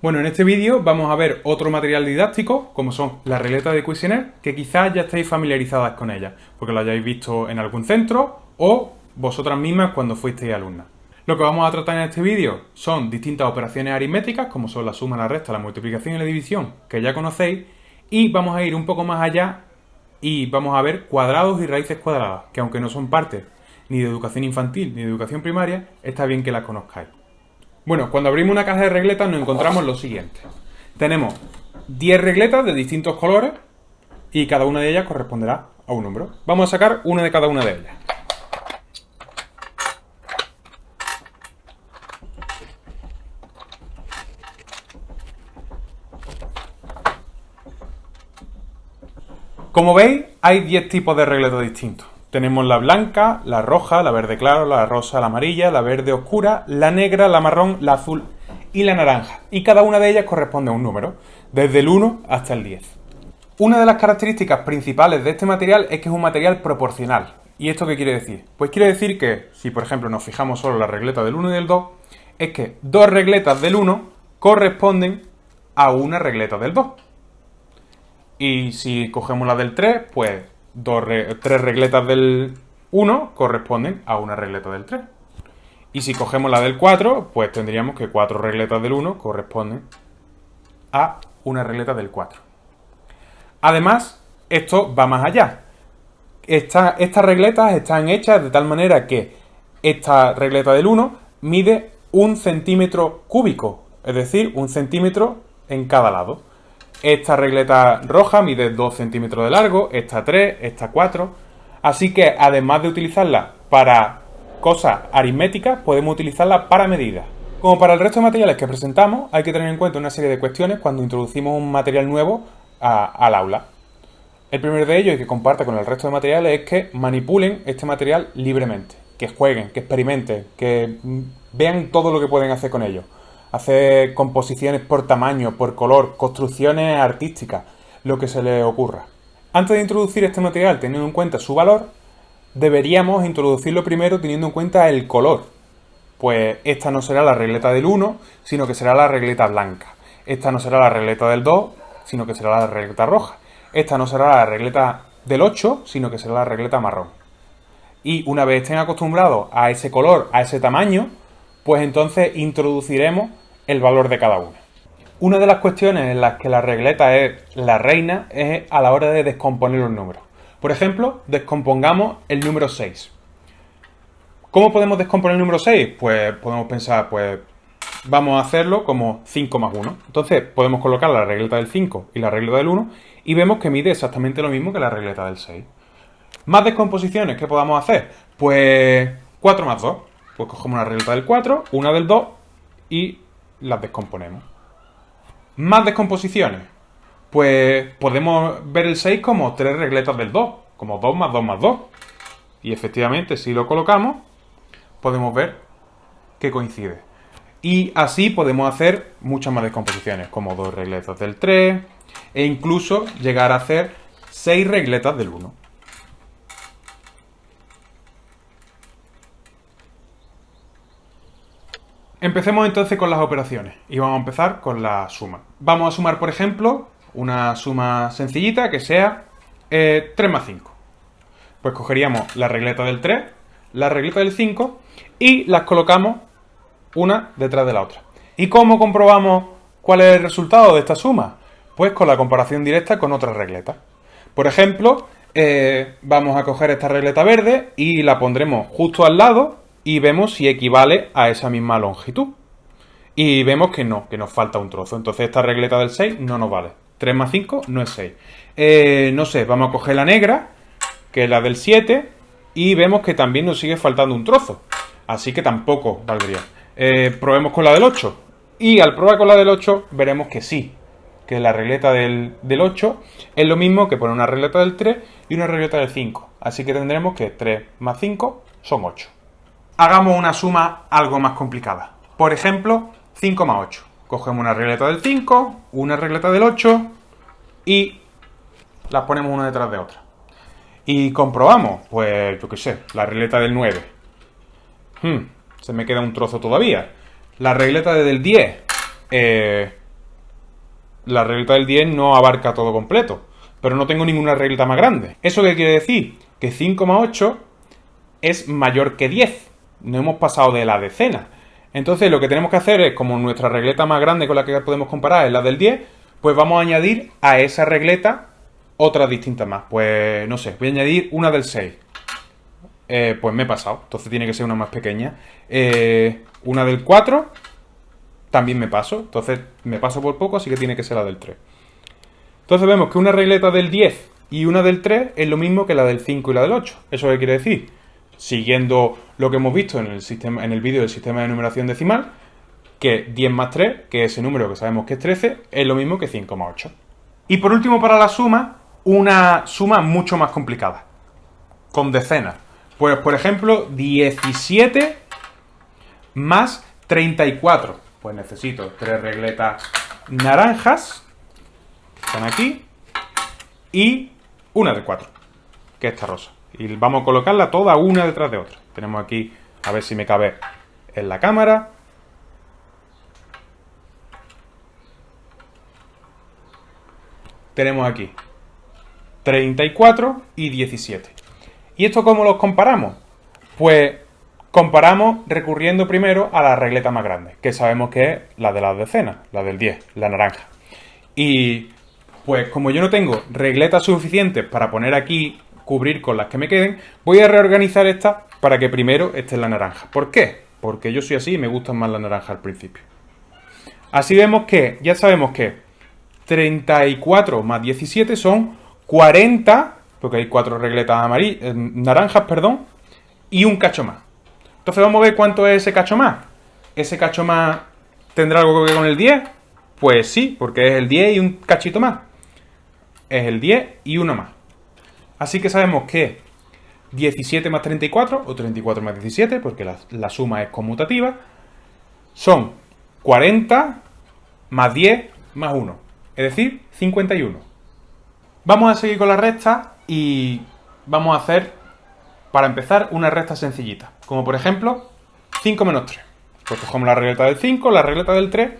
Bueno, en este vídeo vamos a ver otro material didáctico, como son las regletas de Cuisenaire, que quizás ya estéis familiarizadas con ellas, porque lo hayáis visto en algún centro o vosotras mismas cuando fuisteis alumnas. Lo que vamos a tratar en este vídeo son distintas operaciones aritméticas, como son la suma, la resta, la multiplicación y la división, que ya conocéis, y vamos a ir un poco más allá y vamos a ver cuadrados y raíces cuadradas, que aunque no son parte ni de educación infantil ni de educación primaria, está bien que las conozcáis. Bueno, cuando abrimos una caja de regletas nos encontramos lo siguiente. Tenemos 10 regletas de distintos colores y cada una de ellas corresponderá a un número. Vamos a sacar una de cada una de ellas. Como veis, hay 10 tipos de regletas distintos. Tenemos la blanca, la roja, la verde claro, la rosa, la amarilla, la verde oscura, la negra, la marrón, la azul y la naranja. Y cada una de ellas corresponde a un número, desde el 1 hasta el 10. Una de las características principales de este material es que es un material proporcional. ¿Y esto qué quiere decir? Pues quiere decir que, si por ejemplo nos fijamos solo la regleta del 1 y del 2, es que dos regletas del 1 corresponden a una regleta del 2. Y si cogemos la del 3, pues tres regletas del 1 corresponden a una regleta del 3. Y si cogemos la del 4, pues tendríamos que cuatro regletas del 1 corresponden a una regleta del 4. Además, esto va más allá. estas regletas están hechas de tal manera que esta regleta del 1 mide un centímetro cúbico, es decir, un centímetro en cada lado. Esta regleta roja mide 2 centímetros de largo, esta 3, esta 4. Así que además de utilizarla para cosas aritméticas, podemos utilizarla para medidas. Como para el resto de materiales que presentamos, hay que tener en cuenta una serie de cuestiones cuando introducimos un material nuevo al aula. El primero de ellos, y que comparte con el resto de materiales, es que manipulen este material libremente, que jueguen, que experimenten, que vean todo lo que pueden hacer con ello hacer composiciones por tamaño, por color, construcciones artísticas, lo que se les ocurra. Antes de introducir este material teniendo en cuenta su valor, deberíamos introducirlo primero teniendo en cuenta el color. Pues esta no será la regleta del 1, sino que será la regleta blanca. Esta no será la regleta del 2, sino que será la regleta roja. Esta no será la regleta del 8, sino que será la regleta marrón. Y una vez estén acostumbrados a ese color, a ese tamaño, pues entonces introduciremos el valor de cada una. Una de las cuestiones en las que la regleta es la reina es a la hora de descomponer los números. Por ejemplo, descompongamos el número 6. ¿Cómo podemos descomponer el número 6? Pues podemos pensar, pues vamos a hacerlo como 5 más 1. Entonces podemos colocar la regleta del 5 y la regleta del 1 y vemos que mide exactamente lo mismo que la regleta del 6. ¿Más descomposiciones que podamos hacer? Pues 4 más 2. Pues cogemos una regleta del 4, una del 2 y las descomponemos. Más descomposiciones. Pues podemos ver el 6 como tres regletas del 2, como 2 más 2 más 2. Y efectivamente, si lo colocamos, podemos ver que coincide. Y así podemos hacer muchas más descomposiciones, como dos regletas del 3, e incluso llegar a hacer 6 regletas del 1. Empecemos entonces con las operaciones y vamos a empezar con la suma. Vamos a sumar, por ejemplo, una suma sencillita que sea 3 eh, más 5. Pues cogeríamos la regleta del 3, la regleta del 5 y las colocamos una detrás de la otra. ¿Y cómo comprobamos cuál es el resultado de esta suma? Pues con la comparación directa con otras regletas. Por ejemplo, eh, vamos a coger esta regleta verde y la pondremos justo al lado y vemos si equivale a esa misma longitud. Y vemos que no, que nos falta un trozo. Entonces esta regleta del 6 no nos vale. 3 más 5 no es 6. Eh, no sé, vamos a coger la negra, que es la del 7, y vemos que también nos sigue faltando un trozo. Así que tampoco valdría. Eh, probemos con la del 8. Y al probar con la del 8 veremos que sí, que la regleta del, del 8 es lo mismo que poner una regleta del 3 y una regleta del 5. Así que tendremos que 3 más 5 son 8 hagamos una suma algo más complicada. Por ejemplo, 5 más 8. Cogemos una regleta del 5, una regleta del 8 y las ponemos una detrás de otra. Y comprobamos, pues yo qué sé, la regleta del 9. Hmm, se me queda un trozo todavía. La regleta del 10. Eh, la regleta del 10 no abarca todo completo, pero no tengo ninguna regleta más grande. ¿Eso qué quiere decir? Que 5,8 es mayor que 10. No hemos pasado de la decena. Entonces lo que tenemos que hacer es, como nuestra regleta más grande con la que podemos comparar es la del 10, pues vamos a añadir a esa regleta otras distintas más. Pues no sé, voy a añadir una del 6. Eh, pues me he pasado, entonces tiene que ser una más pequeña. Eh, una del 4, también me paso, entonces me paso por poco, así que tiene que ser la del 3. Entonces vemos que una regleta del 10 y una del 3 es lo mismo que la del 5 y la del 8. ¿Eso qué quiere decir? Siguiendo lo que hemos visto en el, sistema, en el vídeo del sistema de numeración decimal, que 10 más 3, que ese número que sabemos que es 13, es lo mismo que 5 más 8. Y por último, para la suma, una suma mucho más complicada, con decenas. Pues, por ejemplo, 17 más 34. Pues necesito tres regletas naranjas, que están aquí, y una de 4, que es esta rosa. Y vamos a colocarla toda una detrás de otra. Tenemos aquí, a ver si me cabe en la cámara. Tenemos aquí 34 y 17. ¿Y esto cómo los comparamos? Pues comparamos recurriendo primero a la regleta más grande, que sabemos que es la de las decenas, la del 10, la naranja. Y pues como yo no tengo regletas suficientes para poner aquí, cubrir con las que me queden, voy a reorganizar esta para que primero esté la naranja. ¿Por qué? Porque yo soy así y me gustan más las naranjas al principio. Así vemos que, ya sabemos que 34 más 17 son 40 porque hay cuatro regletas amarillas, eh, naranjas, perdón, y un cacho más. Entonces vamos a ver cuánto es ese cacho más. ¿Ese cacho más tendrá algo que ver con el 10? Pues sí, porque es el 10 y un cachito más. Es el 10 y uno más. Así que sabemos que 17 más 34, o 34 más 17, porque la, suma es conmutativa, son 40 más 10 más 1, es decir, 51. Vamos a seguir con la recta y vamos a hacer, para empezar, una recta sencillita. Como por ejemplo, 5 menos 3. Pues cogemos la regleta del 5, la regleta del 3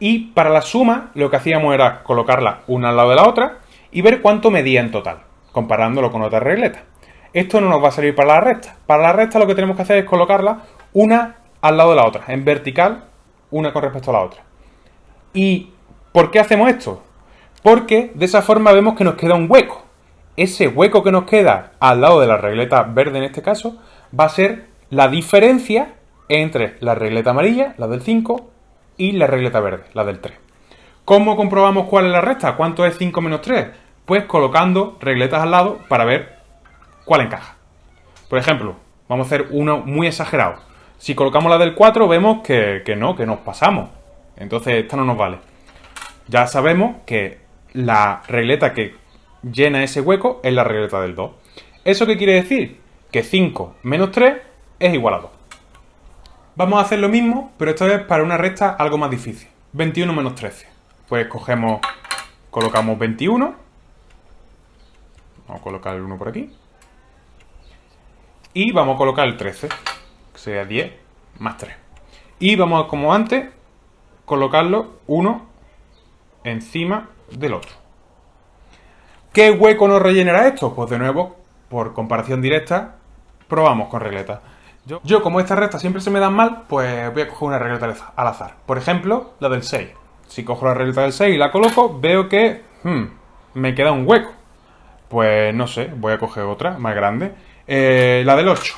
y para la suma lo que hacíamos era colocarla una al lado de la otra y ver cuánto medía en total, comparándolo con otra regleta. Esto no nos va a servir para la recta. Para la recta lo que tenemos que hacer es colocarla una al lado de la otra, en vertical, una con respecto a la otra. ¿Y por qué hacemos esto? Porque de esa forma vemos que nos queda un hueco ese hueco que nos queda al lado de la regleta verde en este caso, va a ser la diferencia entre la regleta amarilla, la del 5, y la regleta verde, la del 3. ¿Cómo comprobamos cuál es la recta? ¿Cuánto es 5 menos 3? Pues colocando regletas al lado para ver cuál encaja. Por ejemplo, vamos a hacer uno muy exagerado. Si colocamos la del 4 vemos que, no, que nos pasamos. Entonces esta no nos vale. Ya sabemos que la regleta que llena ese hueco en la regleta del 2. ¿Eso qué quiere decir? Que 5 menos 3 es igual a 2. Vamos a hacer lo mismo, pero esta vez para una recta algo más difícil. 21 menos 13. Pues cogemos, colocamos 21. Vamos a colocar el 1 por aquí. Y vamos a colocar el 13, que sería 10 más 3. Y vamos, como antes, colocarlo uno encima del otro. ¿Qué hueco nos rellenará esto? Pues de nuevo, por comparación directa, probamos con regletas. Yo, como estas rectas siempre se me dan mal, pues voy a coger una regleta al azar. Por ejemplo, la del 6. Si cojo la regleta del 6 y la coloco, veo que hmm, me queda un hueco. Pues no sé, voy a coger otra más grande. Eh, la del 8.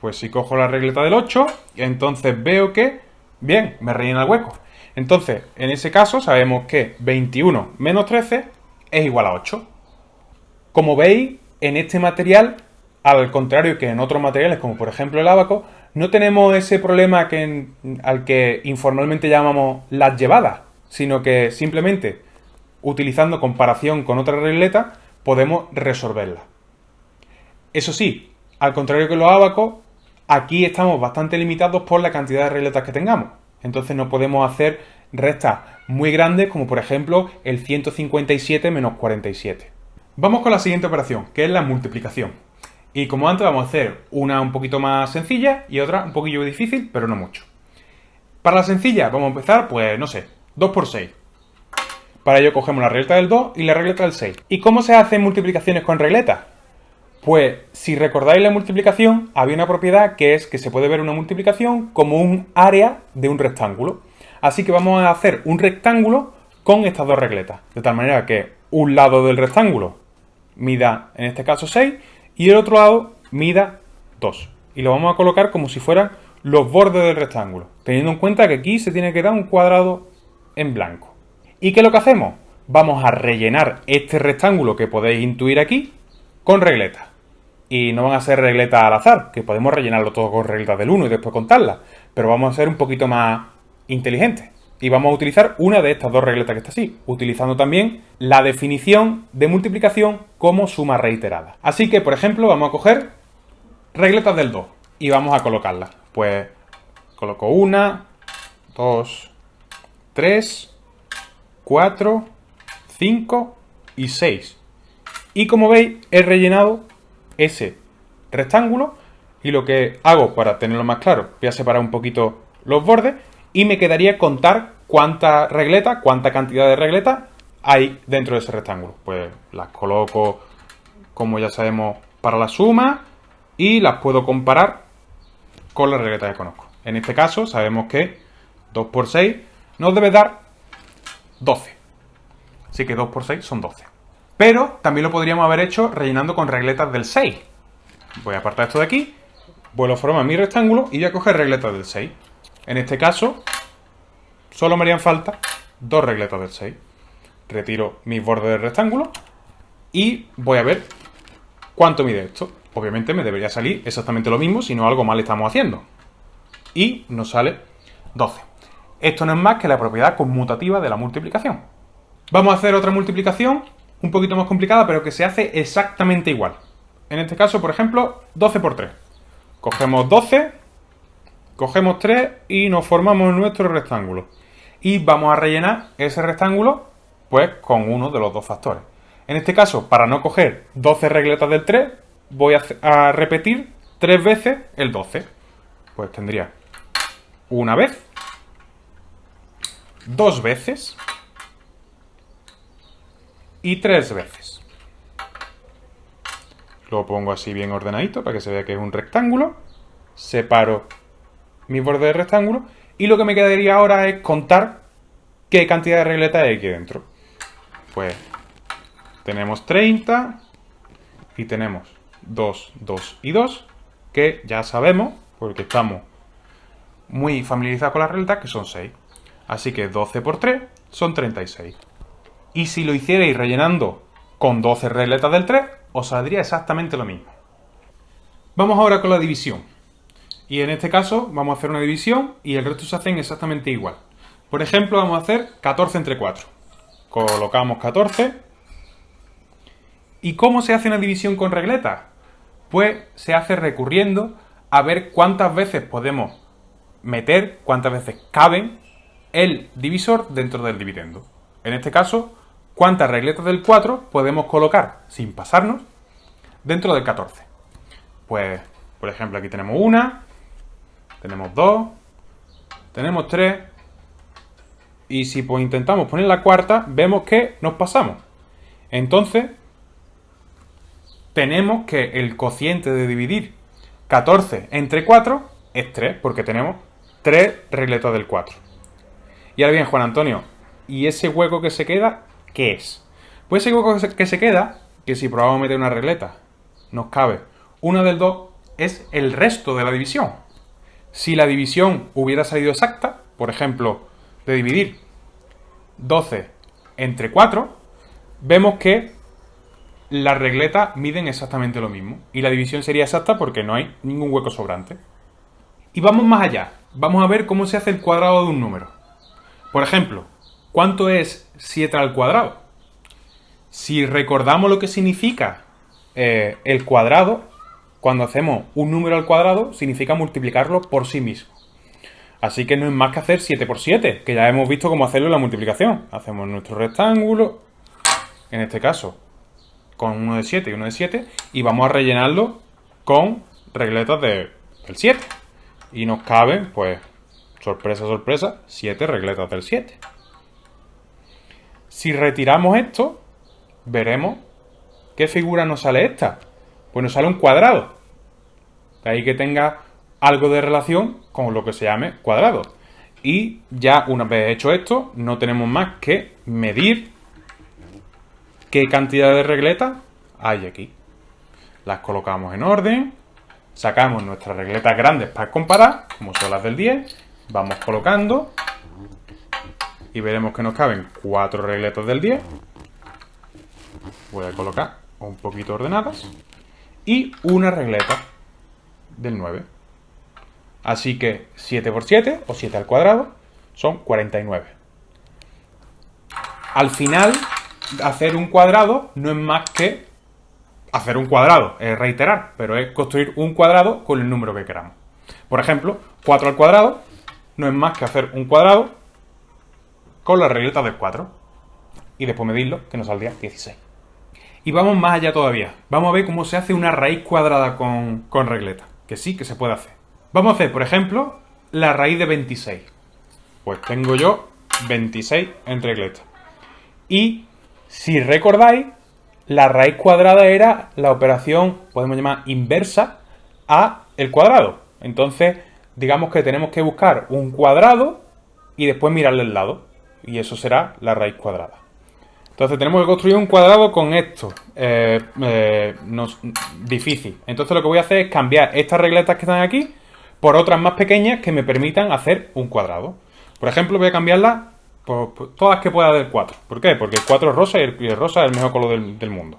Pues si cojo la regleta del 8, entonces veo que, bien, me rellena el hueco. Entonces, en ese caso, sabemos que 21 menos 13 es igual a 8. Como veis, en este material, al contrario que en otros materiales, como por ejemplo el abaco, no tenemos ese problema que, al que informalmente llamamos las llevadas, sino que simplemente utilizando comparación con otra regleta podemos resolverla. Eso sí, al contrario que los abacos, aquí estamos bastante limitados por la cantidad de regletas que tengamos. Entonces no podemos hacer restas muy grandes como por ejemplo el 157 menos 47. Vamos con la siguiente operación, que es la multiplicación. Y como antes vamos a hacer una un poquito más sencilla y otra un poquillo difícil, pero no mucho. Para la sencilla vamos a empezar, pues no sé, 2 por 6. Para ello cogemos la regleta del 2 y la regleta del 6. ¿Y cómo se hacen multiplicaciones con regletas? Pues si recordáis la multiplicación, había una propiedad que es que se puede ver una multiplicación como un área de un rectángulo. Así que vamos a hacer un rectángulo con estas dos regletas. De tal manera que un lado del rectángulo mida, en este caso, 6 y el otro lado mida 2. Y lo vamos a colocar como si fueran los bordes del rectángulo, teniendo en cuenta que aquí se tiene que dar un cuadrado en blanco. ¿Y qué es lo que hacemos? Vamos a rellenar este rectángulo que podéis intuir aquí con regletas. Y no van a ser regletas al azar, que podemos rellenarlo todo con regletas del 1 y después contarlas. Pero vamos a ser un poquito más inteligentes. Y vamos a utilizar una de estas dos regletas que está así, utilizando también la definición de multiplicación como suma reiterada. Así que, por ejemplo, vamos a coger regletas del 2 y vamos a colocarlas. Pues coloco una, dos, tres, cuatro, cinco y seis. Y como veis, he rellenado ese rectángulo y lo que hago para tenerlo más claro, voy a separar un poquito los bordes y me quedaría contar cuánta regleta, cuánta cantidad de regletas hay dentro de ese rectángulo. Pues las coloco, como ya sabemos, para la suma y las puedo comparar con la regleta que conozco. En este caso sabemos que 2 por 6 nos debe dar 12. Así que 2 por 6 son 12. Pero también lo podríamos haber hecho rellenando con regletas del 6. Voy a apartar esto de aquí, vuelvo a formar mi rectángulo y voy a coger regletas del 6. En este caso, solo me harían falta dos regletas del 6. Retiro mis bordes del rectángulo y voy a ver cuánto mide esto. Obviamente me debería salir exactamente lo mismo, si no algo mal estamos haciendo. Y nos sale 12. Esto no es más que la propiedad conmutativa de la multiplicación. Vamos a hacer otra multiplicación un poquito más complicada, pero que se hace exactamente igual. En este caso, por ejemplo, 12 por 3. Cogemos 12, cogemos 3 y nos formamos nuestro rectángulo. Y vamos a rellenar ese rectángulo pues con uno de los dos factores. En este caso, para no coger 12 regletas del 3, voy a, repetir tres veces el 12. Pues tendría una vez, dos veces y tres veces. Lo pongo así bien ordenadito para que se vea que es un rectángulo. Separo mi borde de rectángulo y lo que me quedaría ahora es contar qué cantidad de regletas hay aquí dentro. Pues tenemos 30 y tenemos 2, 2 y 2, que ya sabemos, porque estamos muy familiarizados con las regletas, que son 6. Así que 12 por 3 son 36. Y si lo hicierais rellenando con 12 regletas del 3, os saldría exactamente lo mismo. Vamos ahora con la división. Y en este caso vamos a hacer una división y el resto se hacen exactamente igual. Por ejemplo, vamos a hacer 14 entre 4. Colocamos 14. ¿Y cómo se hace una división con regletas? Pues se hace recurriendo a ver cuántas veces podemos meter, cuántas veces caben el divisor dentro del dividendo. En este caso, cuántas regletas del 4 podemos colocar sin pasarnos dentro del 14. Pues, por ejemplo, aquí tenemos una, tenemos dos, tenemos tres, y si pues intentamos poner la cuarta, vemos que nos pasamos. Entonces, tenemos que el cociente de dividir 14 entre 4 es 3, porque tenemos 3 regletas del 4. Y ahora bien, Juan Antonio, ¿y ese hueco que se queda, qué es? Pues ese hueco que se queda, que si probamos meter una regleta, nos cabe una del 2, es el resto de la división. Si la división hubiera salido exacta, por ejemplo, de dividir 12 entre 4, vemos que las regletas miden exactamente lo mismo. Y la división sería exacta porque no hay ningún hueco sobrante. Y vamos más allá. Vamos a ver cómo se hace el cuadrado de un número. Por ejemplo, ¿cuánto es 7 al cuadrado? Si recordamos lo que significa eh, el cuadrado, cuando hacemos un número al cuadrado, significa multiplicarlo por sí mismo. Así que no es más que hacer 7 por 7, que ya hemos visto cómo hacerlo en la multiplicación. Hacemos nuestro rectángulo, en este caso con uno de 7 y uno de 7 y vamos a rellenarlo con regletas de, del 7. Y nos caben, pues, sorpresa, sorpresa, 7 regletas del 7. Si retiramos esto, veremos qué figura nos sale esta. Pues nos sale un cuadrado. De ahí que tenga algo de relación con lo que se llame cuadrado. Y ya una vez hecho esto, no tenemos más que medir qué cantidad de regletas hay aquí. Las colocamos en orden, sacamos nuestras regletas grandes para comparar, como son las del 10, vamos colocando y veremos que nos caben cuatro regletas del 10. Voy a colocar un poquito ordenadas y una regleta del 9. Así que 7 por 7, o 7 al cuadrado, son 49. Al final, hacer un cuadrado no es más que hacer un cuadrado, es reiterar, pero es construir un cuadrado con el número que queramos. Por ejemplo, 4 al cuadrado no es más que hacer un cuadrado con la regleta del 4. Y después medirlo, que nos saldría 16. Y vamos más allá todavía. Vamos a ver cómo se hace una raíz cuadrada con, con regleta. Que sí, que se puede hacer. Vamos a hacer, por ejemplo, la raíz de 26. Pues tengo yo 26 en regleta. Y si recordáis, la raíz cuadrada era la operación, podemos llamar inversa, a el cuadrado. Entonces, digamos que tenemos que buscar un cuadrado y después mirarle el lado. Y eso será la raíz cuadrada. Entonces tenemos que construir un cuadrado con esto. Eh, eh, difícil. Entonces lo que voy a hacer es cambiar estas regletas que están aquí por otras más pequeñas que me permitan hacer un cuadrado. Por ejemplo, voy a cambiarlas por, todas que pueda del 4. ¿Por qué? Porque el 4 es rosa y el, rosa es el mejor color del, mundo.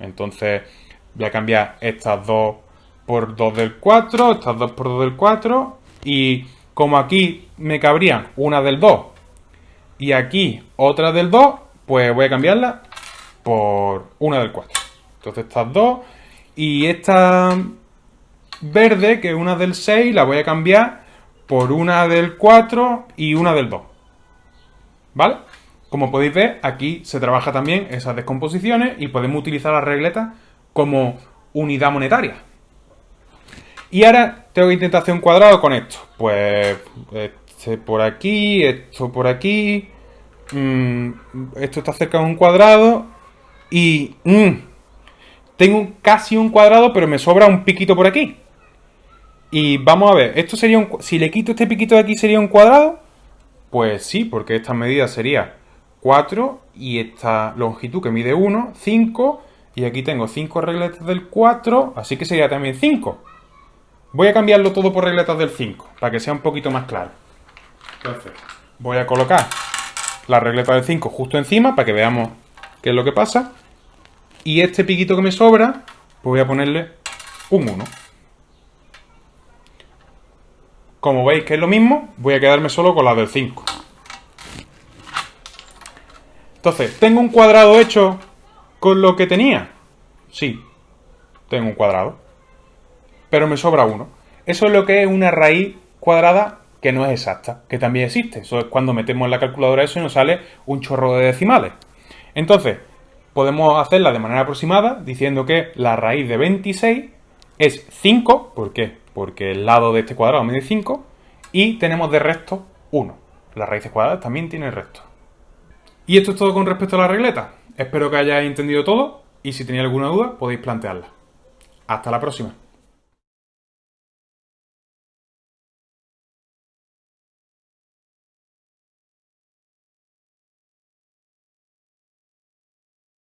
Entonces voy a cambiar estas dos por 2 del 4, estas dos por 2 del 4 y como aquí me cabrían una del 2 y aquí otra del 2, pues voy a cambiarla por una del 4. Entonces estas dos y esta verde, que es una del 6, la voy a cambiar por una del 4 y una del 2. ¿Vale? Como podéis ver, aquí se trabaja también esas descomposiciones y podemos utilizar las regletas como unidad monetaria. Y ahora tengo que intentar hacer un cuadrado con esto. Pues este por aquí, esto por aquí. Mm, esto está cerca de un cuadrado. Y mm, tengo casi un cuadrado, pero me sobra un piquito por aquí. Y vamos a ver, esto sería un, si le quito este piquito de aquí, ¿sería un cuadrado? Pues sí, porque esta medida sería 4 y esta longitud que mide 1, 5. Y aquí tengo 5 regletas del 4, así que sería también 5. Voy a cambiarlo todo por regletas del 5, para que sea un poquito más claro. Entonces, voy a colocar la regleta del 5 justo encima, para que veamos qué es lo que pasa. Y este piquito que me sobra, pues voy a ponerle un 1. Como veis que es lo mismo, voy a quedarme solo con la del 5. Entonces, ¿tengo un cuadrado hecho con lo que tenía? Sí, tengo un cuadrado. Pero me sobra uno. Eso es lo que es una raíz cuadrada que no es exacta, que también existe. Eso es cuando metemos en la calculadora eso y nos sale un chorro de decimales. Entonces, podemos hacerla de manera aproximada diciendo que la raíz de 26 es 5, ¿por qué? porque el lado de este cuadrado mide 5 y tenemos de resto 1. Las raíces cuadradas también tienen resto. Y esto es todo con respecto a la regleta. Espero que hayáis entendido todo y si tenéis alguna duda podéis plantearla. Hasta la próxima.